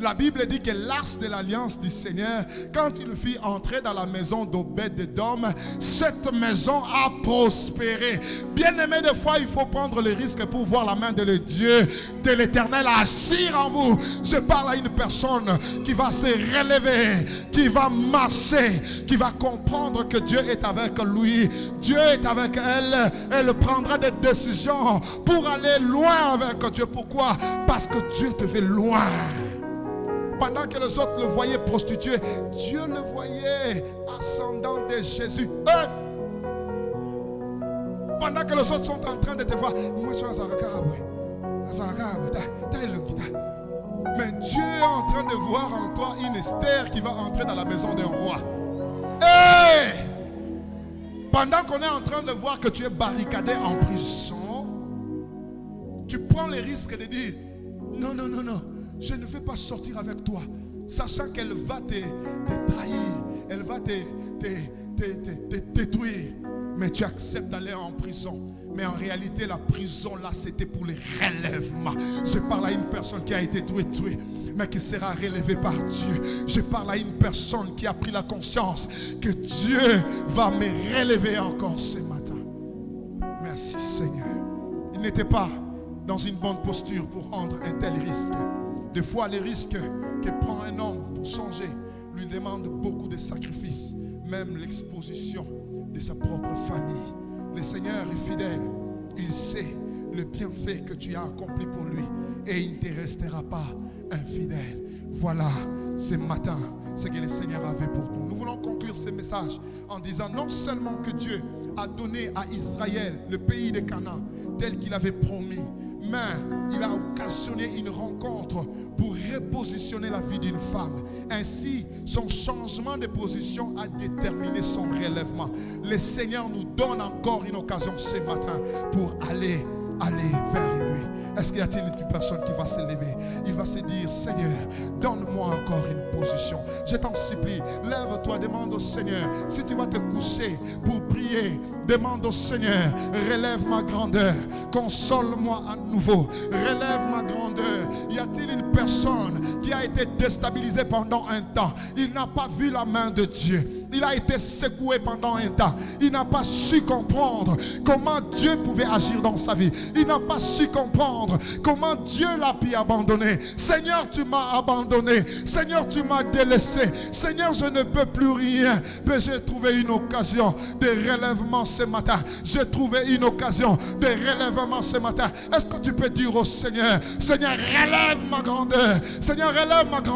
La Bible dit que l'arche de l'alliance du Seigneur, quand il fit entrer dans la maison d'Obed-Edom, cette maison a prospéré. Bien aimé, des fois, il faut prendre le risque pour voir la main de le Dieu, de l'éternel agir en vous. Je parle à une personne qui va se relever, qui va marcher, qui va comprendre que Dieu est avec lui. Dieu est avec elle. Elle prendra des décisions pour aller loin avec Dieu. Pourquoi? Parce que Dieu te fait loin. Pendant que les autres le voyaient prostitué, Dieu le voyait ascendant de Jésus. Hein? Pendant que les autres sont en train de te voir, moi je suis mais Dieu est en train de voir en toi une Esther qui va entrer dans la maison d'un roi. Pendant qu'on est en train de voir que tu es barricadé en prison, tu prends le risque de dire, non, non, non, non, je ne vais pas sortir avec toi, sachant qu'elle va te, trahir, elle va te, te détruire. Mais tu acceptes d'aller en prison. Mais en réalité, la prison là, c'était pour les relèvements. Je parle à une personne qui a été tuée, mais qui sera relevée par Dieu. Je parle à une personne qui a pris la conscience que Dieu va me relever encore ce matin. Merci Seigneur. Il n'était pas dans une bonne posture pour rendre un tel risque. Des fois, les risques que prend un homme pour changer lui demandent beaucoup de sacrifices, même l'exposition de sa propre famille. Le Seigneur est fidèle. Il sait le bienfait que tu as accompli pour lui et il ne te restera pas infidèle. Voilà ce matin ce que le Seigneur avait pour nous. Nous voulons conclure ce message en disant non seulement que Dieu a donné à Israël le pays de Canaan tel qu'il avait promis, il a occasionné une rencontre pour repositionner la vie d'une femme. Ainsi, son changement de position a déterminé son relèvement. Le Seigneur nous donne encore une occasion ce matin pour aller. Est-ce qu'il y a-t-il une personne qui va se lever Il va se dire, Seigneur, donne-moi encore une position. Je t'en supplie, lève-toi, demande au Seigneur. Si tu vas te coucher pour prier, demande au Seigneur, relève ma grandeur, console-moi à nouveau, relève ma grandeur. Y a-t-il une personne qui a été déstabilisée pendant un temps? Il n'a pas vu la main de Dieu. Il a été secoué pendant un temps. Il n'a pas su comprendre comment Dieu pouvait agir dans sa vie. Il n'a pas su comprendre comment Dieu l'a pu abandonner. Seigneur, tu m'as abandonné. Seigneur, tu m'as délaissé. Seigneur, je ne peux plus rien. Mais j'ai trouvé une occasion de relèvement ce matin. J'ai trouvé une occasion de relèvement ce matin. Est-ce que tu peux dire au Seigneur, Seigneur, relève ma grandeur. Seigneur, relève ma grandeur.